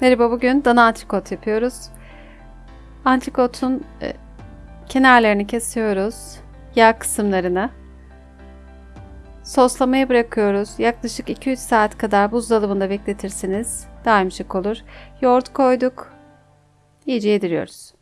Merhaba bugün dana antrikot yapıyoruz. Antrikotun e, kenarlarını kesiyoruz. Yağ kısımlarını. Soslamaya bırakıyoruz. Yaklaşık 2-3 saat kadar buzdolabında bekletirsiniz. Daha yumuşak olur. Yoğurt koyduk. İyice yediriyoruz.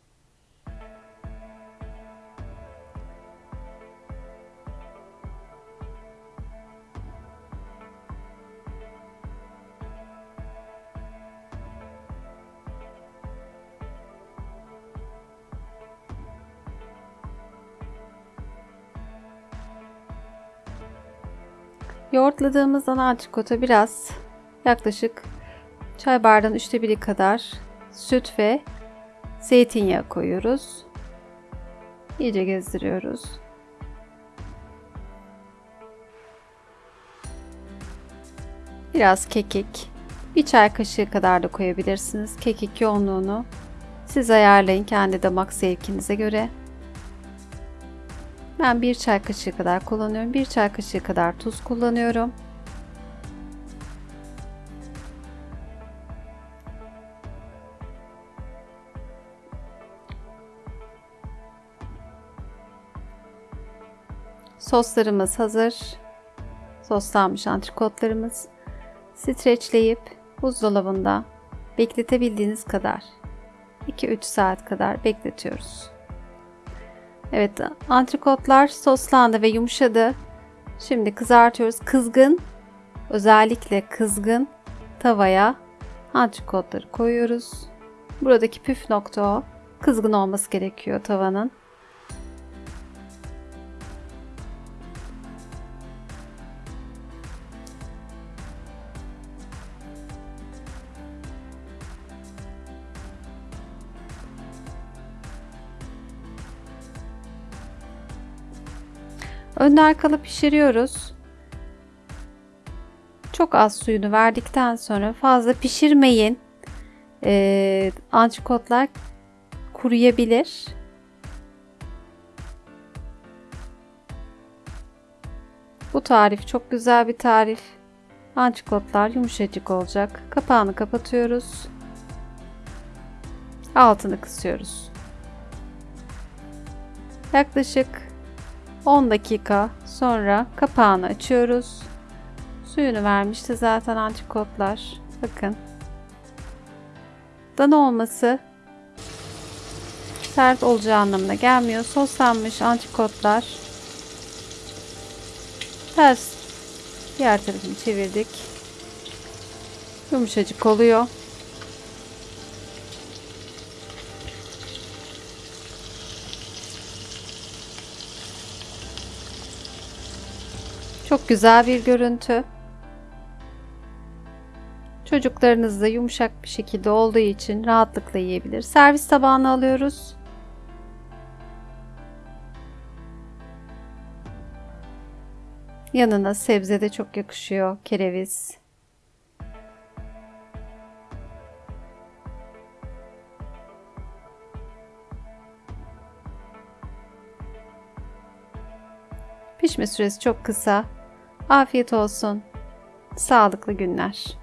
Yoğurtladığımız ana antrikota biraz yaklaşık çay bardağının üçte biri kadar süt ve zeytinyağı koyuyoruz. İyice gezdiriyoruz. Biraz kekik, bir çay kaşığı kadar da koyabilirsiniz. Kekik yoğunluğunu siz ayarlayın kendi damak zevkinize göre. Ben bir çay kaşığı kadar kullanıyorum. Bir çay kaşığı kadar tuz kullanıyorum. Soslarımız hazır. Soslanmış antrikotlarımız. Streçleyip buzdolabında bekletebildiğiniz kadar 2-3 saat kadar bekletiyoruz. Evet antrikotlar soslandı ve yumuşadı. Şimdi kızartıyoruz. Kızgın özellikle kızgın tavaya antrikotları koyuyoruz. Buradaki püf nokta o. Kızgın olması gerekiyor tavanın. Önde arkalı pişiriyoruz. Çok az suyunu verdikten sonra fazla pişirmeyin. Ee, antrikotlar kuruyabilir. Bu tarif çok güzel bir tarif. Antrikotlar yumuşacık olacak. Kapağını kapatıyoruz. Altını kısıyoruz. Yaklaşık 10 dakika sonra kapağını açıyoruz. Suyunu vermişti zaten antikotlar. Bakın. Dana olması sert olacağı anlamına gelmiyor. Soslanmış antikotlar. Ters diğer tarafını çevirdik. Yumuşacık oluyor. Çok güzel bir görüntü. Çocuklarınız da yumuşak bir şekilde olduğu için rahatlıkla yiyebilir. Servis tabağına alıyoruz. Yanına sebze de çok yakışıyor. Kereviz. Pişme süresi çok kısa. Afiyet olsun. Sağlıklı günler.